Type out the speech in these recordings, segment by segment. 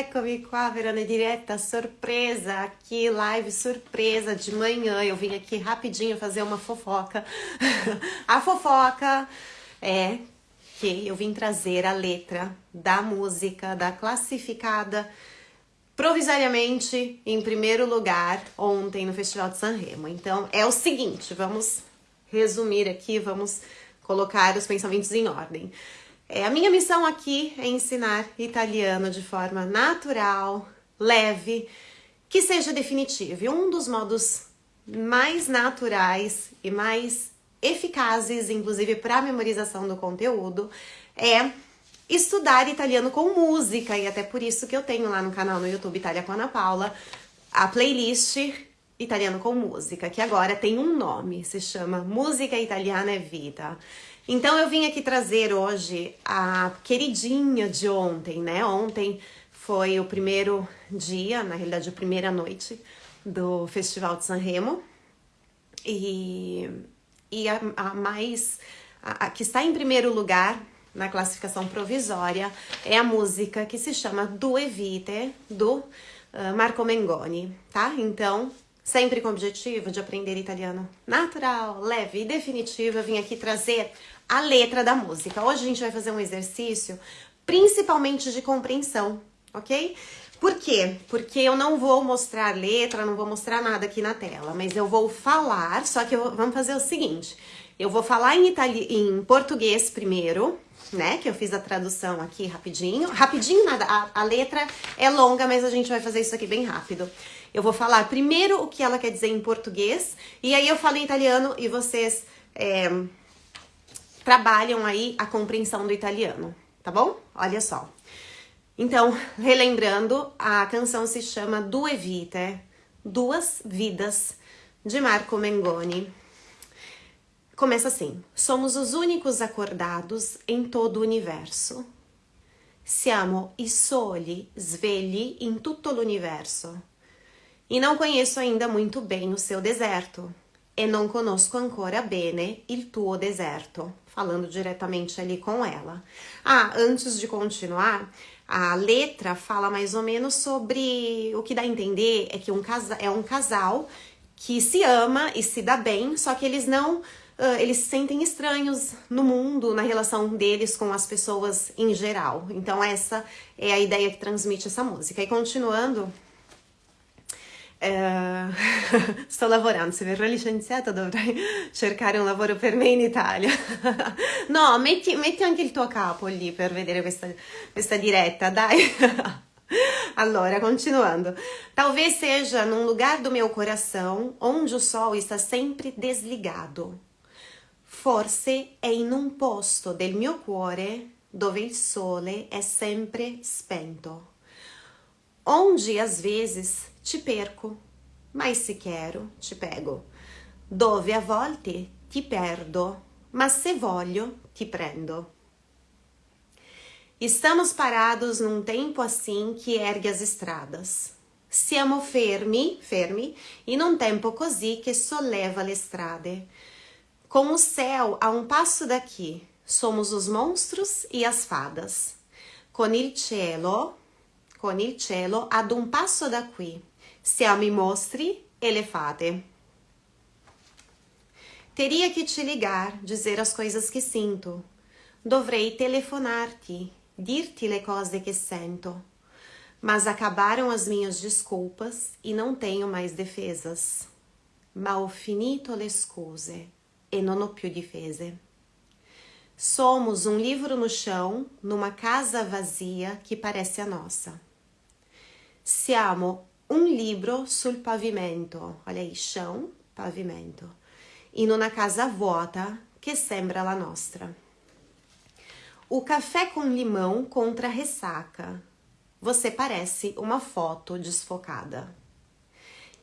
eccomi qua per una diretta surpresa aqui, live surpresa de manhã. Eu vim aqui rapidinho fazer uma fofoca. a fofoca é que eu vim trazer a letra da música da classificada provisoriamente em primeiro lugar ontem no Festival de Sanremo. Então é o seguinte, vamos resumir aqui, vamos colocar os pensamentos em ordem. É, a minha missão aqui é ensinar italiano de forma natural, leve, que seja definitivo. E um dos modos mais naturais e mais eficazes, inclusive para memorização do conteúdo, é estudar italiano com música, e até por isso que eu tenho lá no canal no YouTube Itália com Ana Paula a playlist Italiano com Música, que agora tem um nome, se chama Música Italiana é Vida. Então eu vim aqui trazer hoje a queridinha de ontem, né? Ontem foi o primeiro dia, na realidade a primeira noite do Festival de Sanremo. E, e a, a mais a, a que está em primeiro lugar na classificação provisória é a música que se chama Due Vite, do uh, Marco Mengoni, tá? Então, sempre com o objetivo de aprender italiano natural, leve e definitivo, eu vim aqui trazer a letra da música. Hoje a gente vai fazer um exercício principalmente de compreensão, ok? Por quê? Porque eu não vou mostrar letra, não vou mostrar nada aqui na tela, mas eu vou falar, só que eu, vamos fazer o seguinte, eu vou falar em, itali em português primeiro, né? Que eu fiz a tradução aqui rapidinho. Rapidinho nada, a, a, letra é longa, mas a gente vai fazer isso aqui bem rápido. Eu vou falar primeiro o que ela quer dizer em português, e aí eu falo em italiano e vocês é, trabalham aí a compreensão do italiano, tá bom? Olha só. Então, relembrando, a canção se chama Due Vite, Duas Vidas, de Marco Mengoni. Começa assim: Somos os únicos acordados em todo o universo. Siamo i soli svegli in tutto l'universo. E não conheço ainda muito bem o seu deserto. E non conosco ancora bene il tuo deserto. Falando diretamente ali com ela. Ah, antes de continuar, a letra fala mais ou menos sobre o que dá a entender é que um casa, é um casal que se ama e se dá bem, só que eles não eles se sentem estranhos no mundo, na relação deles com as pessoas em geral. Então, essa é a ideia que transmite essa música. E continuando. Uh, sto lavorando, se verrò licenziata dovrai cercare un lavoro per me in Italia. no, metti, metti, anche il tuo capo lì per vedere questa, questa diretta, dai. Allora, continuando. Talvez seja num lugar do meu coração onde o sol está sempre desligado. Forse è in un posto del mio cuore dove il sole è sempre spento. Onde às vezes te perco, mas se quero te pego. Dove a volte ti perdo, mas se voglio ti prendo. Estamos parados num tempo assim que ergue as estradas. Siamo fermi, fermi, in un tempo così che solleva le strade. Com o céu a um passo daqui, somos os monstros e as fadas. Con il cielo, con il cielo ad un passo da qui, siamo i mostri e le fate. Teria que te ligar, dizer as coisas que sinto. Dovrei telefonar-te, dir-te le cose che sento. Mas acabaram as minhas desculpas e não tenho mais defesas. Ma ho finito le scuse e non ho più difese. Somos um livro no chão, numa casa vazia que parece a nossa. Siamo un libro sul pavimento, olha aí, chão, pavimento, in una casa vuota che sembra la nostra. O café com limão contra a ressaca. Você parece uma foto desfocada.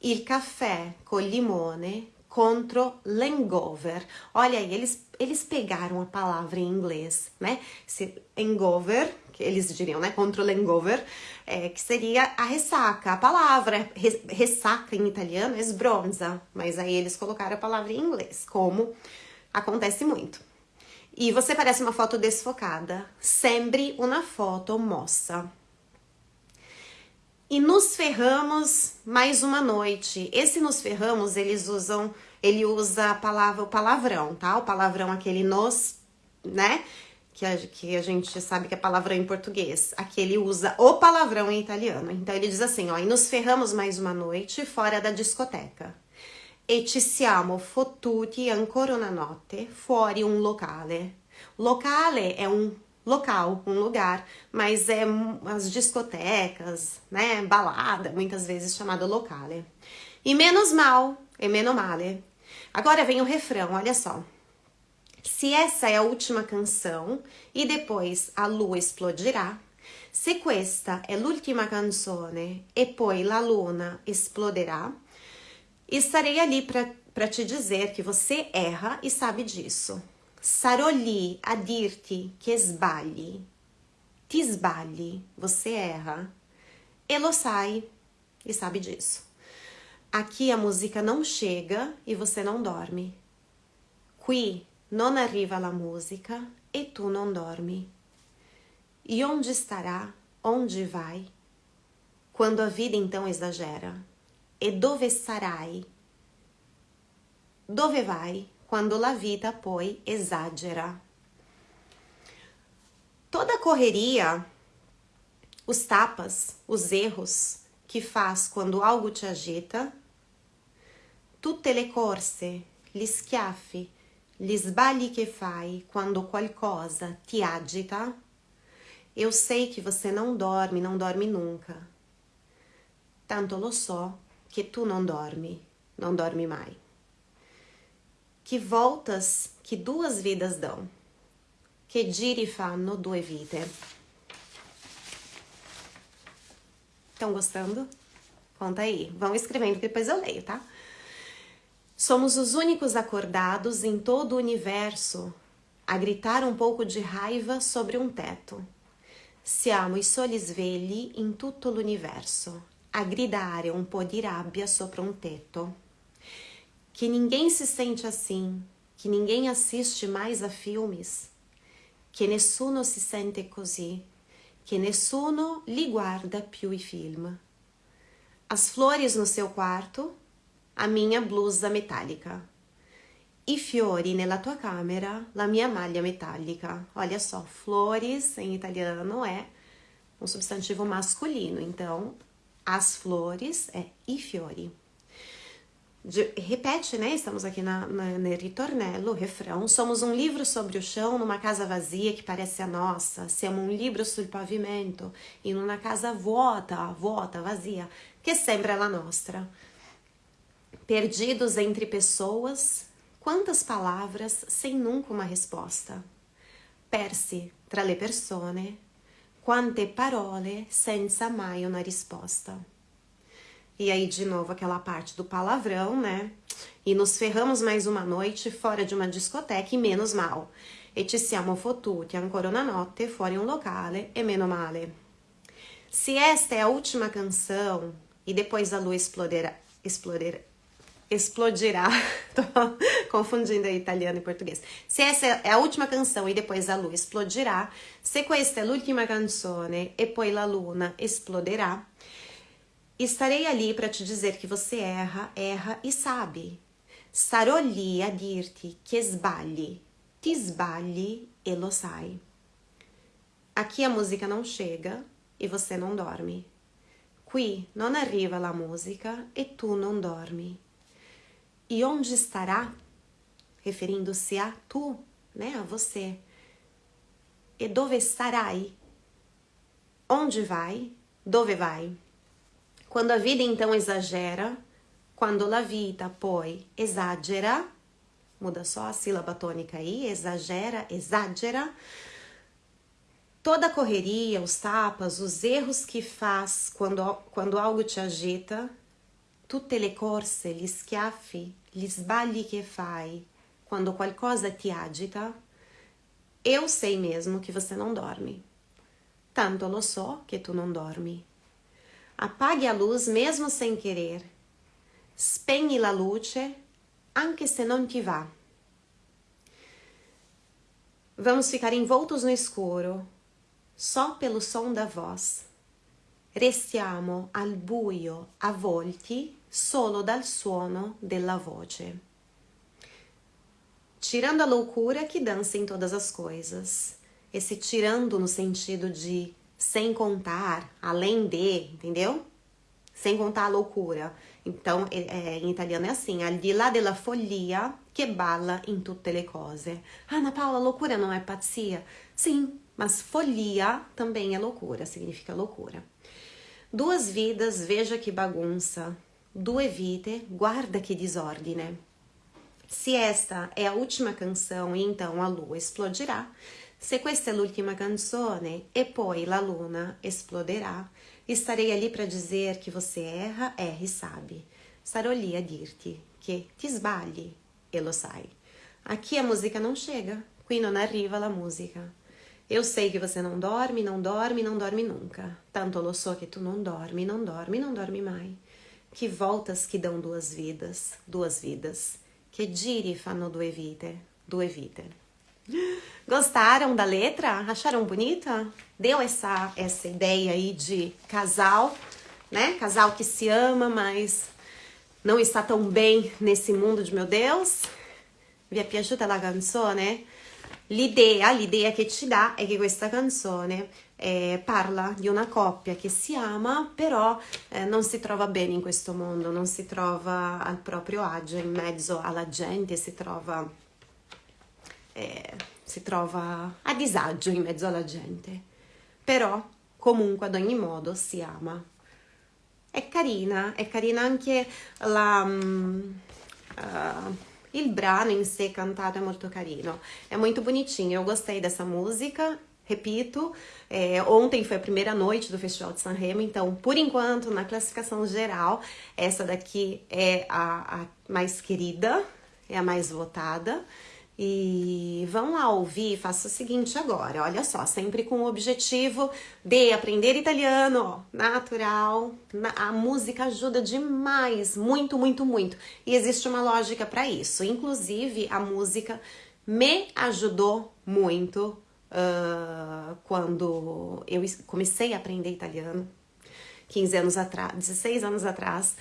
Il caffè col limone contro l'hangover. Olha aí, eles, eles pegaram a palavra em inglês, né? Se hangover, que eles diriam, né? Contra l'hangover, é, que seria a ressaca. A palavra ressaca em italiano é sbronza, mas aí eles colocaram a palavra em inglês, como acontece muito. E você parece uma foto desfocada. Sempre uma foto moça. e nos ferramos mais uma noite. Esse nos ferramos, eles usam, ele usa a palavra, o palavrão, tá? O palavrão aquele nos, né? Que a, que a gente sabe que é palavrão em português. Aqui ele usa o palavrão em italiano. Então ele diz assim, ó, e nos ferramos mais uma noite fora da discoteca. E ci siamo fottuti ancora una notte fuori un locale. Locale é um local, um lugar, mas é as discotecas, né, balada, muitas vezes chamada locale. E menos mal, e meno male. Agora vem o refrão, olha só. Se essa é a última canção e depois a lua explodirá, se questa è l'ultima canzone e poi la luna esploderà, estarei ali para te dizer que você erra e sabe disso. Sarò lì a dirti che sbagli. Ti sbagli, você erra. E lo sai, e sabe disso. Aqui a música não chega e você não dorme. Qui non arriva la musica e tu non dormi. E onde estará, onde vai? Quando a vida então exagera. E dove sarai? Dove vai? quando la vita poi esagera. Toda correria, os tapas, os erros que faz quando algo te agita, tutte le corse, gli schiaffi, gli sbagli che fai quando qualcosa ti agita, eu sei que você não dorme, não dorme nunca. Tanto lo so che tu non dormi, non dormi mai. Que voltas que duas vidas dão. Que giri fanno due vite. Estão gostando? Conta aí. Vão escrevendo que depois eu leio, tá? Somos os únicos acordados em todo o universo a gritar um pouco de raiva sobre um teto. Siamo i soli svegli in tutto l'universo a gridare un po' di rabbia sopra un tetto que ninguém se sente assim, que ninguém assiste mais a filmes, que nessuno si sente così, que nessuno li guarda più i film. As flores no seu quarto, a minha blusa metálica. I fiori nella tua camera, la mia maglia metálica. Olha só, flores em italiano é um substantivo masculino, então as flores é i fiori. De, repete, né? Estamos aqui na, na, no ritornello, refrão. Somos um livro sobre o chão numa casa vazia que parece a nossa. Siamo um livro sul pavimento in una casa vuota, vuota, vazia, que sempre é la nostra. Perdidos entre pessoas, quantas palavras sem nunca uma resposta. Persi tra le persone, quante parole senza mai una risposta. E aí, de novo, aquela parte do palavrão, né? E nos ferramos mais uma noite fora de uma discoteca e menos mal. E ci siamo fottuti ancora una notte fuori un locale e meno male. Se esta é a última canção e depois a lua exploderá, exploderá, explodirá, tô confundindo aí italiano e português. Se essa é a última canção e depois a lua explodirá, se questa è l'ultima canzone e poi la luna esploderà, Estarei ali para te dizer que você erra, erra e sabe. Starò lì a dirti che sbagli, ti sbagli e lo sai. Aqui a música não chega e você não dorme. Qui non arriva la musica e tu non dormi. E onde estará? Referindo-se a tu, né, a você. E dove starai? Onde vai? Dove vai? Quando a vida então exagera, quando la vita poi esagera, muda só a sílaba tônica aí, exagera, exagera, toda a correria, os tapas, os erros que faz quando, quando algo te agita, tutte le corse, gli schiaffi, gli sbagli che fai quando qualcosa ti agita, eu sei mesmo que você não dorme. Tanto lo so che tu non dormi. Apague a luz mesmo sem querer. Spegni la luce anche se non ti va. Vamos ficar envoltos no escuro, só pelo som da voz. restiamo al buio avvolti solo dal suono della voce. Tirando a loucura que dança em todas as coisas. Esse tirando no sentido de sem contar, além de, entendeu? Sem contar a loucura. Então, é, é, em italiano é assim: al di là della follia che balla in tutte le cose. Ana Paula, loucura não é pazzia? Sim, mas folia também é loucura, significa loucura. Duas vidas, veja que bagunça. Due vite, guarda que desordine. Se esta é a última canção então a lua explodirá, se questa è l'ultima canzone e poi la luna esploderà, estarei ali para dizer que você erra, erra e sabe. Sarò lì a dirti che ti sbagli e lo sai. Aqui a música não chega, qui non arriva la musica. Eu sei que você não dorme, não dorme, não dorme nunca. Tanto lo so que tu não dorme, não dorme, não dorme mai. Que voltas que dão duas vidas, duas vidas. Que giri fanno due vite, due vite. Gostaram da letra? Acharam bonita? Deu essa, essa ideia aí de casal, né? Casal que se ama, mas não está tão bem nesse mundo de meu Deus? Vi è piaciuta la canzone? L'idea, l'idea che ci dà è che questa canzone eh, parla di una coppia che si ama, però eh, non si trova bene in questo mondo, non si trova al proprio agio in mezzo alla gente, si trova, eh, si trova a disagio in mezzo alla gente. Però comunque ad ogni modo si ama. È carina, è carina anche la... Um, uh, il brano in sé cantato è molto carino, é muito bonitinho. Eu gostei dessa música. Repito, é, ontem foi a primeira noite do Festival de Sanremo, então, por enquanto, na classificação geral, essa daqui é a, a mais querida, é a mais votada. E vão lá ouvir, faça o seguinte agora, olha só, sempre com o objetivo de aprender italiano, natural. A música ajuda demais, muito, muito, muito. E existe uma lógica para isso. Inclusive, a música me ajudou muito uh, quando eu comecei a aprender italiano, 15 anos atrás, 16 anos atrás,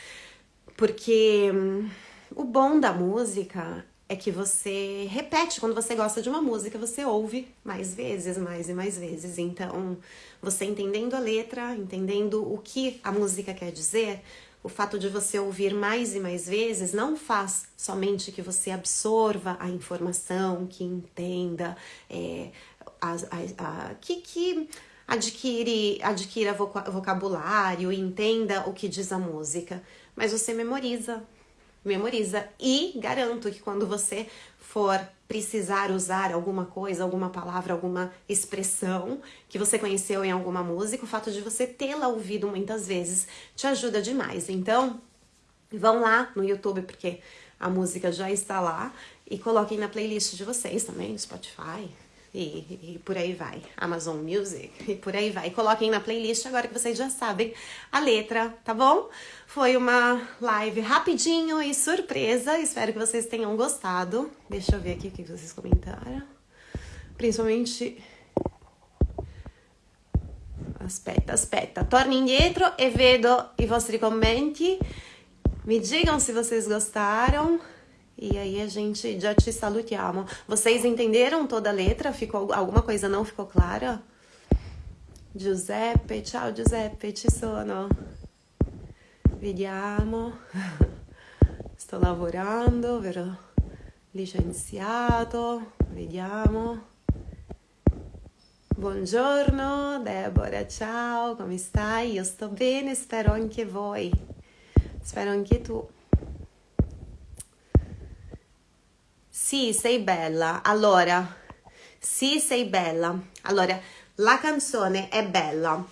porque hum, o bom da música é que você repete quando você gosta de uma música, você ouve mais vezes, mais e mais vezes. Então, você entendendo a letra, entendendo o que a música quer dizer, o fato de você ouvir mais e mais vezes não faz somente que você absorva a informação, que entenda, é, a, a, a, que, que adquire, adquira vocabulário, entenda o que diz a música, mas você memoriza memoriza. E garanto que quando você for precisar usar alguma coisa, alguma palavra, alguma expressão que você conheceu em alguma música, o fato de você tê-la ouvido muitas vezes te ajuda demais. Então, vão lá no YouTube porque a música já está lá e coloquem na playlist de vocês também, no Spotify, e, e, por aí vai. Amazon Music e por aí vai. Coloquem na playlist agora que vocês já sabem a letra, tá bom? Foi uma live rapidinho e surpresa. Espero que vocês tenham gostado. Deixa eu ver aqui o que vocês comentaram. Principalmente. Aspetta, aspetta. Torno indietro e vedo i vostri commenti. Me digam se vocês gostaram. E aí a gente já te salutiamo. Vocês entenderam toda a letra? Ficou alguma coisa não ficou clara? Giuseppe, ciao Giuseppe, ci sono. Vediamo. Sto lavorando, vero? Licenziato, vediamo. Buongiorno Deborah, ciao, come stai? Io sto bene, spero anche voi. Spero anche tu. Sì, sei bella. Allora, sì, sei bella. Allora, la canzone è bella.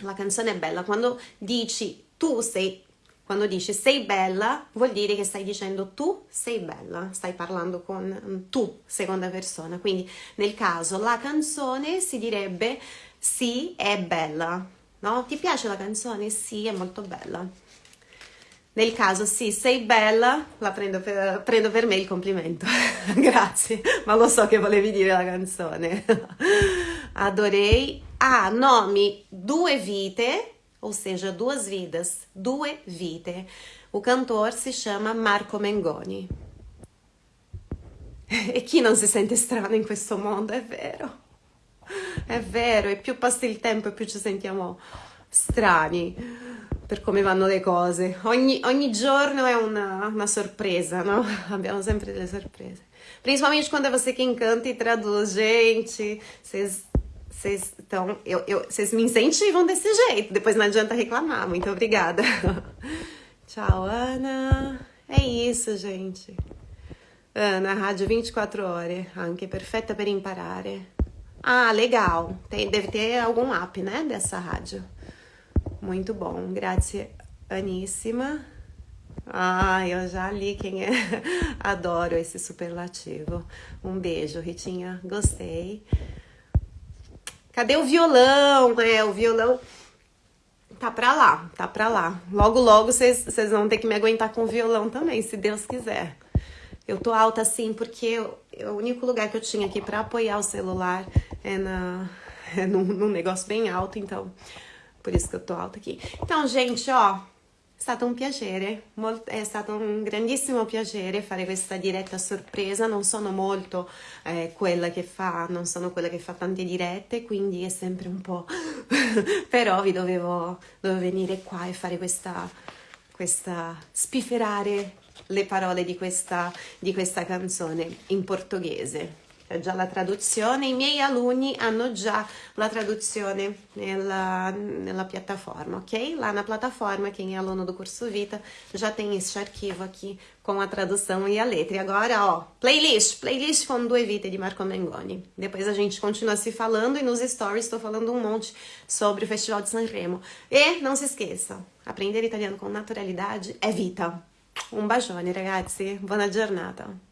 La canzone è bella. Quando dici tu sei, quando dici sei bella, vuol dire che stai dicendo tu sei bella. Stai parlando con tu, seconda persona. Quindi, nel caso, la canzone si direbbe sì, è bella. No? Ti piace la canzone? Sì, è molto bella. Nel caso sì, sei bella, la prendo per, prendo per me il complimento. Grazie, ma lo so che volevi dire la canzone. Adorei. Ah, nomi due vite ou seja, duas vidas, due vite. O cantor se chama Marco Mengoni. E chi non si sente strano in questo mondo, è vero. È vero, e più passa il tempo e più ci sentiamo strani per come vanno le cose. Ogni, ogni giorno è una, uma sorpresa, não? Abbiamo sempre delle sorprese. Principalmente quando é você quem canta e traduz. Gente, vocês vocês então, eu, eu, vocês me incentivam desse jeito. Depois não adianta reclamar. Muito obrigada. Tchau, Ana. É isso, gente. Ana, rádio 24 horas, anche perfetta per imparare. Ah, legal. Tem, deve ter algum app, né, dessa rádio. Muito bom. Grazie, Aníssima. Ah, eu já li quem é. Adoro esse superlativo. Um beijo, Ritinha. Gostei. Cadê o violão? É, o violão tá pra lá, tá pra lá. Logo, logo vocês vão ter que me aguentar com o violão também, se Deus quiser. Eu tô alta assim porque eu, o único lugar que eu tinha aqui para apoiar o celular é, na, é num, num negócio bem alto, então por isso que eu tô alta aqui. Então, gente, ó, è stato un piacere, è stato un grandissimo piacere fare questa diretta sorpresa, non sono molto eh, quella che fa, non sono quella che fa tante dirette, quindi è sempre un po'... però vi dovevo, dovevo venire qua e fare questa, questa spifferare le parole di questa, di questa canzone in portoghese. C'è già la traduzione, i miei alunni hanno già la traduzione nella, nella piattaforma, ok? Lá na plataforma, quem é aluno do curso Vita já tem esse arquivo aqui com a tradução e a letra. E agora, ó, playlist, playlist com due vite de Marco Mengoni. Depois a gente continua se falando e nos stories estou falando um monte sobre o Festival de Sanremo. E não se esqueça, aprender italiano com naturalidade é vita. Un bacione ragazzi, buona giornata.